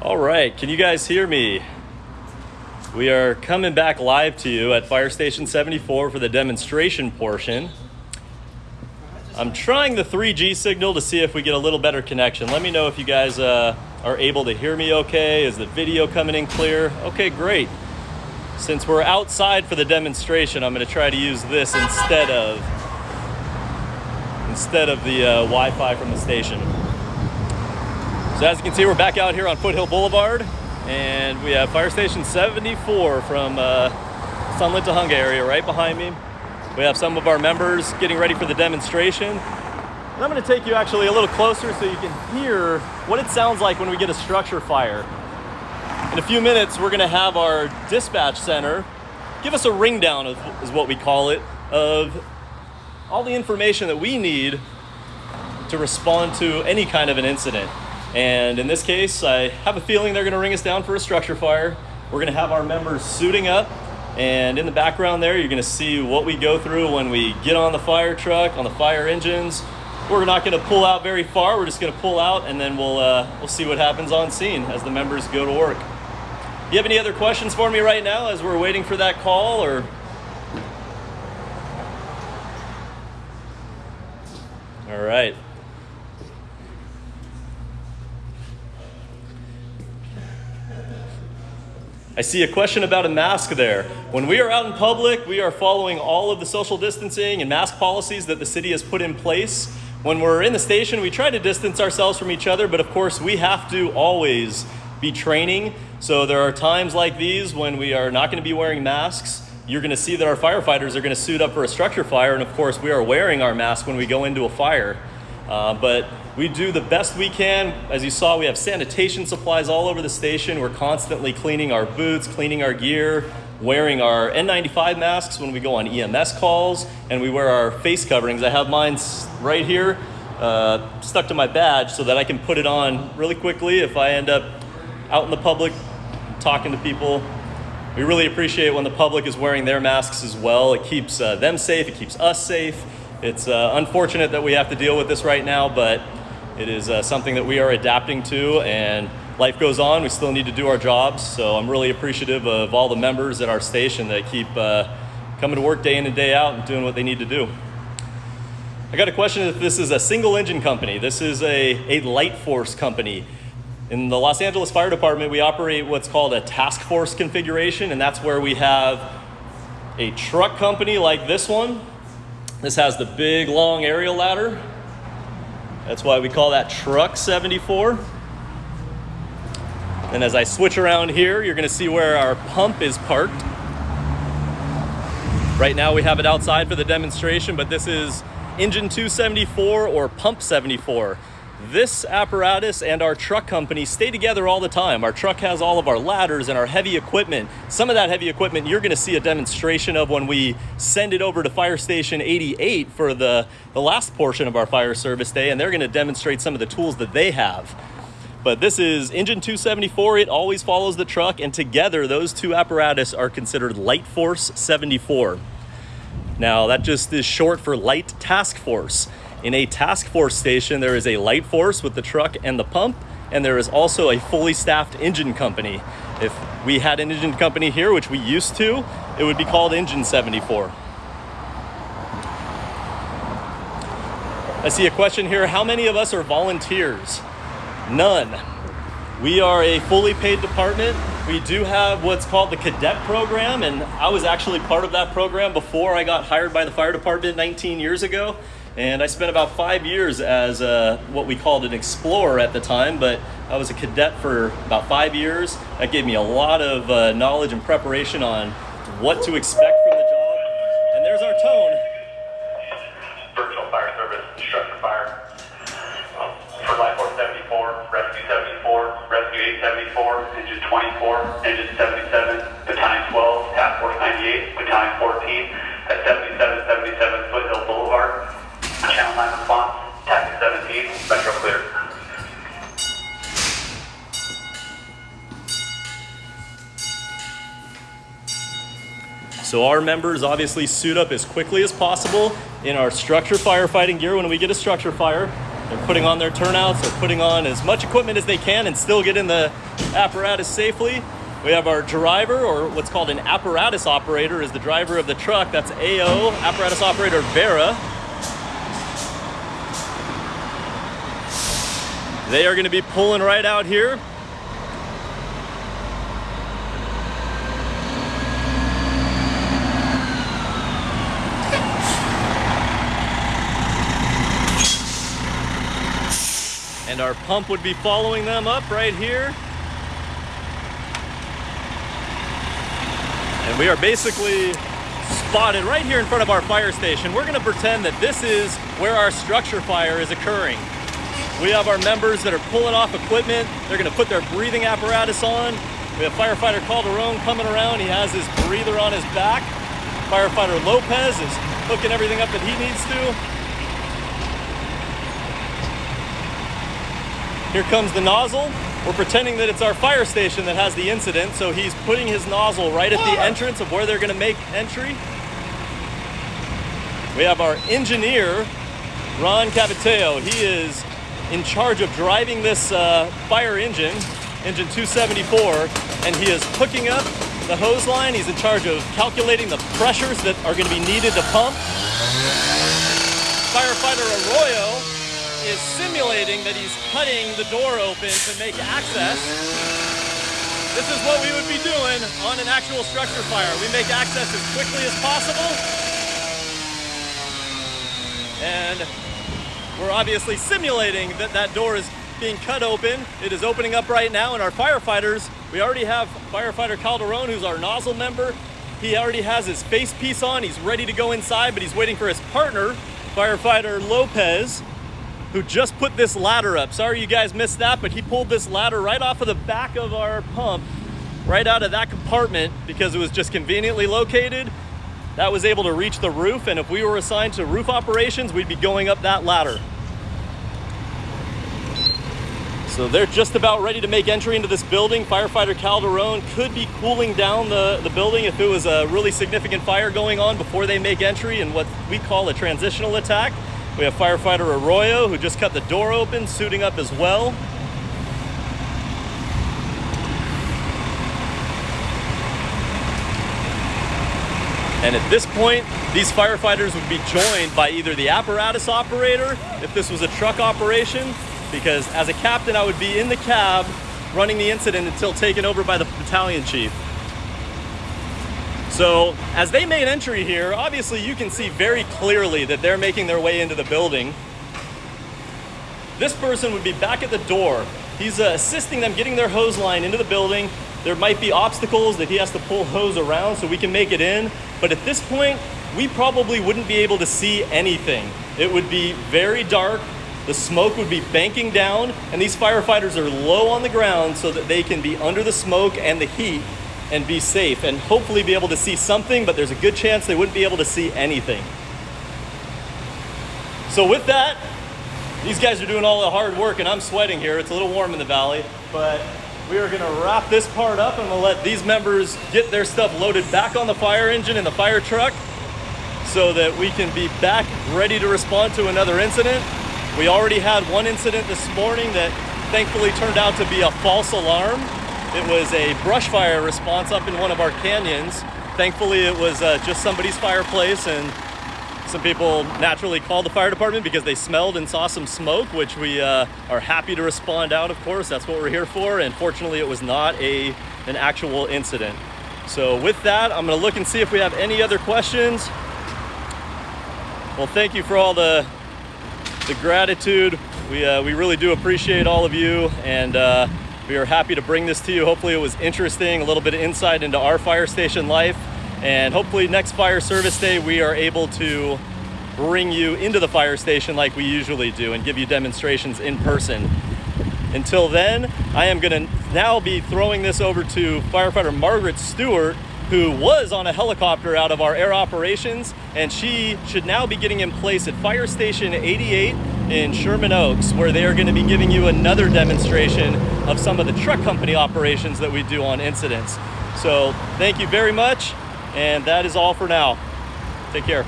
All right, can you guys hear me? We are coming back live to you at Fire Station 74 for the demonstration portion. I'm trying the 3G signal to see if we get a little better connection. Let me know if you guys uh, are able to hear me okay. Is the video coming in clear? Okay, great. Since we're outside for the demonstration, I'm gonna try to use this instead of instead of the uh, Wi-Fi from the station. So as you can see, we're back out here on Foothill Boulevard and we have Fire Station 74 from uh, Sunland-Tujunga area right behind me. We have some of our members getting ready for the demonstration. And I'm gonna take you actually a little closer so you can hear what it sounds like when we get a structure fire. In a few minutes, we're gonna have our dispatch center give us a ring down, is what we call it, of all the information that we need to respond to any kind of an incident. And in this case, I have a feeling they're gonna ring us down for a structure fire. We're gonna have our members suiting up and in the background there, you're gonna see what we go through when we get on the fire truck, on the fire engines. We're not gonna pull out very far. We're just gonna pull out and then we'll, uh, we'll see what happens on scene as the members go to work. Do you have any other questions for me right now as we're waiting for that call or? All right. I see a question about a mask there. When we are out in public, we are following all of the social distancing and mask policies that the city has put in place. When we're in the station, we try to distance ourselves from each other, but of course, we have to always be training. So there are times like these when we are not going to be wearing masks. You're going to see that our firefighters are going to suit up for a structure fire, and of course, we are wearing our mask when we go into a fire. Uh, but we do the best we can. As you saw, we have sanitation supplies all over the station. We're constantly cleaning our boots, cleaning our gear, wearing our N95 masks when we go on EMS calls, and we wear our face coverings. I have mine right here, uh, stuck to my badge so that I can put it on really quickly if I end up out in the public talking to people. We really appreciate when the public is wearing their masks as well. It keeps uh, them safe, it keeps us safe. It's uh, unfortunate that we have to deal with this right now, but it is uh, something that we are adapting to and life goes on. We still need to do our jobs. So I'm really appreciative of all the members at our station that keep uh, coming to work day in and day out and doing what they need to do. I got a question if this is a single engine company. This is a, a light force company. In the Los Angeles Fire Department, we operate what's called a task force configuration, and that's where we have a truck company like this one this has the big long aerial ladder. That's why we call that truck 74. And as I switch around here, you're gonna see where our pump is parked. Right now we have it outside for the demonstration, but this is engine 274 or pump 74. This apparatus and our truck company stay together all the time. Our truck has all of our ladders and our heavy equipment. Some of that heavy equipment you're gonna see a demonstration of when we send it over to Fire Station 88 for the, the last portion of our fire service day, and they're gonna demonstrate some of the tools that they have. But this is engine 274, it always follows the truck, and together those two apparatus are considered Light Force 74. Now that just is short for Light Task Force. In a task force station, there is a light force with the truck and the pump, and there is also a fully staffed engine company. If we had an engine company here, which we used to, it would be called Engine 74. I see a question here. How many of us are volunteers? None. We are a fully paid department. We do have what's called the cadet program, and I was actually part of that program before I got hired by the fire department 19 years ago. And I spent about five years as a, what we called an explorer at the time, but I was a cadet for about five years. That gave me a lot of uh, knowledge and preparation on what to expect from the job. And there's our tone. Virtual fire service, structure fire. Um, for Light Force 74, Rescue 74, Rescue 874, Engine 24, Engine 77, Battalion 12, Task Force 98, Battalion 14, at 7777 Foothill Boulevard. 9 response, Tactic 17, Metro clear. So our members obviously suit up as quickly as possible in our structure firefighting gear when we get a structure fire. They're putting on their turnouts, they're putting on as much equipment as they can and still get in the apparatus safely. We have our driver, or what's called an apparatus operator, is the driver of the truck. That's AO, apparatus operator Vera. They are going to be pulling right out here. And our pump would be following them up right here. And we are basically spotted right here in front of our fire station. We're gonna pretend that this is where our structure fire is occurring. We have our members that are pulling off equipment. They're gonna put their breathing apparatus on. We have firefighter Calderon coming around. He has his breather on his back. Firefighter Lopez is hooking everything up that he needs to. Here comes the nozzle. We're pretending that it's our fire station that has the incident, so he's putting his nozzle right at the entrance of where they're gonna make entry. We have our engineer, Ron Cavateo. He is in charge of driving this uh, fire engine, engine 274, and he is hooking up the hose line. He's in charge of calculating the pressures that are gonna be needed to pump. Firefighter Arroyo is simulating that he's cutting the door open to make access. This is what we would be doing on an actual structure fire. We make access as quickly as possible. And we're obviously simulating that that door is being cut open. It is opening up right now and our firefighters, we already have firefighter Calderon, who's our nozzle member. He already has his face piece on. He's ready to go inside, but he's waiting for his partner, firefighter Lopez, who just put this ladder up. Sorry you guys missed that, but he pulled this ladder right off of the back of our pump, right out of that compartment because it was just conveniently located. That was able to reach the roof, and if we were assigned to roof operations, we'd be going up that ladder. So they're just about ready to make entry into this building. Firefighter Calderon could be cooling down the, the building if it was a really significant fire going on before they make entry in what we call a transitional attack. We have firefighter Arroyo who just cut the door open, suiting up as well. And at this point, these firefighters would be joined by either the apparatus operator, if this was a truck operation, because as a captain, I would be in the cab running the incident until taken over by the battalion chief. So as they made entry here, obviously you can see very clearly that they're making their way into the building. This person would be back at the door. He's uh, assisting them getting their hose line into the building. There might be obstacles that he has to pull hose around so we can make it in. But at this point, we probably wouldn't be able to see anything. It would be very dark. The smoke would be banking down and these firefighters are low on the ground so that they can be under the smoke and the heat and be safe and hopefully be able to see something, but there's a good chance they wouldn't be able to see anything. So with that, these guys are doing all the hard work and I'm sweating here. It's a little warm in the valley, but we are gonna wrap this part up and we'll let these members get their stuff loaded back on the fire engine and the fire truck so that we can be back ready to respond to another incident. We already had one incident this morning that thankfully turned out to be a false alarm. It was a brush fire response up in one of our canyons. Thankfully, it was uh, just somebody's fireplace and some people naturally called the fire department because they smelled and saw some smoke, which we uh, are happy to respond out, of course. That's what we're here for. And fortunately, it was not a an actual incident. So with that, I'm gonna look and see if we have any other questions. Well, thank you for all the, the gratitude. We, uh, we really do appreciate all of you. And uh, we are happy to bring this to you. Hopefully it was interesting, a little bit of insight into our fire station life. And hopefully next fire service day, we are able to bring you into the fire station like we usually do and give you demonstrations in person. Until then, I am gonna now be throwing this over to firefighter Margaret Stewart, who was on a helicopter out of our air operations, and she should now be getting in place at Fire Station 88 in Sherman Oaks, where they are gonna be giving you another demonstration of some of the truck company operations that we do on incidents. So thank you very much, and that is all for now. Take care.